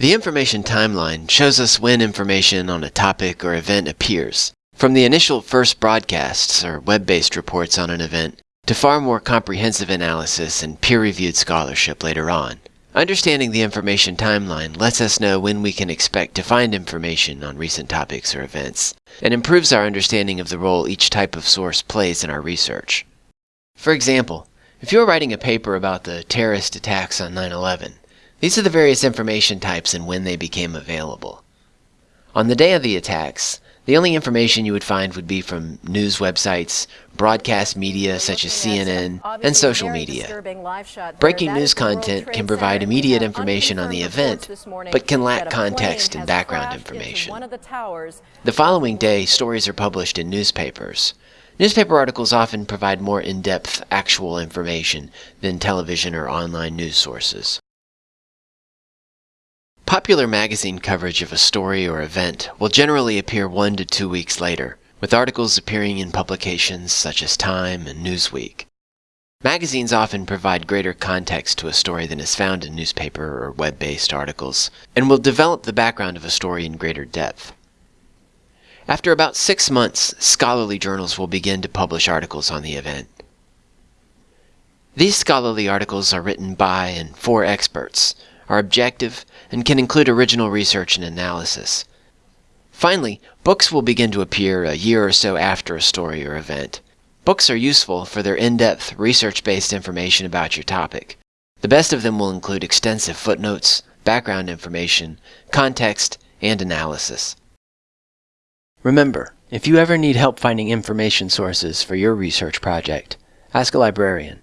The information timeline shows us when information on a topic or event appears, from the initial first broadcasts or web-based reports on an event to far more comprehensive analysis and peer-reviewed scholarship later on. Understanding the information timeline lets us know when we can expect to find information on recent topics or events, and improves our understanding of the role each type of source plays in our research. For example, if you're writing a paper about the terrorist attacks on 9-11, these are the various information types and when they became available. On the day of the attacks, the only information you would find would be from news websites, broadcast media such as CNN, and social media. Breaking news content can provide immediate information on the event, but can lack context and background information. The following day, stories are published in newspapers. Newspaper articles often provide more in-depth, actual information than television or online news sources. Popular magazine coverage of a story or event will generally appear one to two weeks later, with articles appearing in publications such as Time and Newsweek. Magazines often provide greater context to a story than is found in newspaper or web-based articles, and will develop the background of a story in greater depth. After about six months, scholarly journals will begin to publish articles on the event. These scholarly articles are written by and for experts, are objective, and can include original research and analysis. Finally, books will begin to appear a year or so after a story or event. Books are useful for their in-depth, research-based information about your topic. The best of them will include extensive footnotes, background information, context, and analysis. Remember, if you ever need help finding information sources for your research project, ask a librarian.